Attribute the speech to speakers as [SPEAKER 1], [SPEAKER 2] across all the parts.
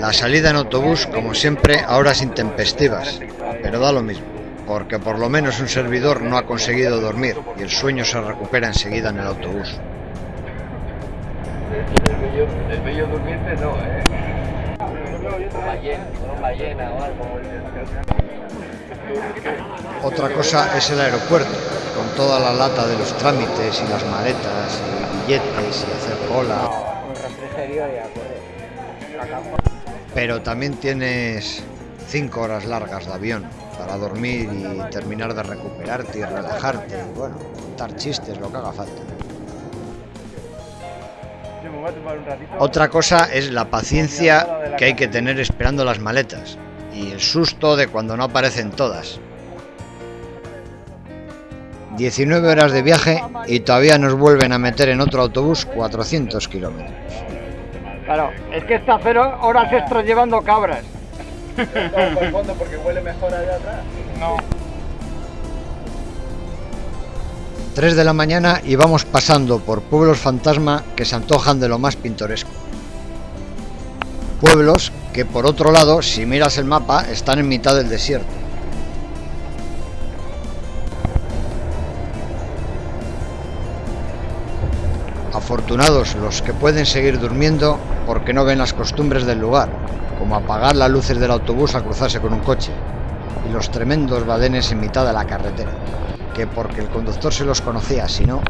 [SPEAKER 1] La salida en autobús, como siempre, a horas intempestivas, pero da lo mismo, porque por lo menos un servidor no ha conseguido dormir y el sueño se recupera enseguida en el autobús.
[SPEAKER 2] El bello durmiente no, ¿eh? Ballena, ballena o algo.
[SPEAKER 1] Otra cosa es el aeropuerto, con toda la lata de los trámites y las maletas y billetes y hacer cola.
[SPEAKER 2] Un refrigerio y a correr.
[SPEAKER 1] Pero también tienes cinco horas largas de avión para dormir y terminar de recuperarte y relajarte y bueno, contar chistes, lo que haga falta. Otra cosa es la paciencia que hay que tener esperando las maletas y el susto de cuando no aparecen todas. 19 horas de viaje y todavía nos vuelven a meter en otro autobús 400 kilómetros.
[SPEAKER 2] Claro, es que está cero horas extras llevando cabras. por el fondo porque huele mejor allá atrás. No.
[SPEAKER 1] 3 de la mañana y vamos pasando por pueblos fantasma que se antojan de lo más pintoresco. Pueblos que por otro lado, si miras el mapa, están en mitad del desierto. Afortunados los que pueden seguir durmiendo porque no ven las costumbres del lugar, como apagar las luces del autobús al cruzarse con un coche, y los tremendos badenes en mitad de la carretera, que porque el conductor se los conocía, si no...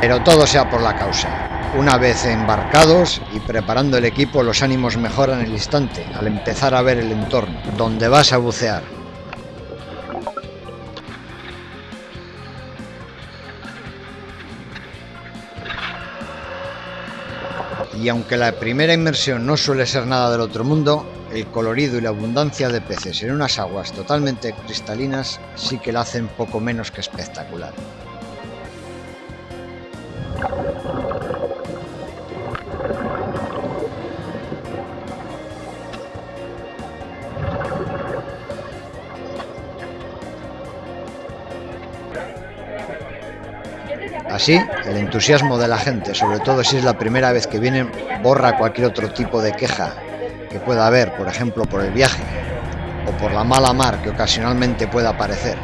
[SPEAKER 1] Pero todo sea por la causa. Una vez embarcados y preparando el equipo, los ánimos mejoran el instante al empezar a ver el entorno, donde vas a bucear. Y aunque la primera inmersión no suele ser nada del otro mundo, el colorido y la abundancia de peces en unas aguas totalmente cristalinas sí que la hacen poco menos que espectacular. Así, el entusiasmo de la gente, sobre todo si es la primera vez que vienen, borra cualquier otro tipo de queja que pueda haber, por ejemplo, por el viaje o por la mala mar que ocasionalmente pueda aparecer.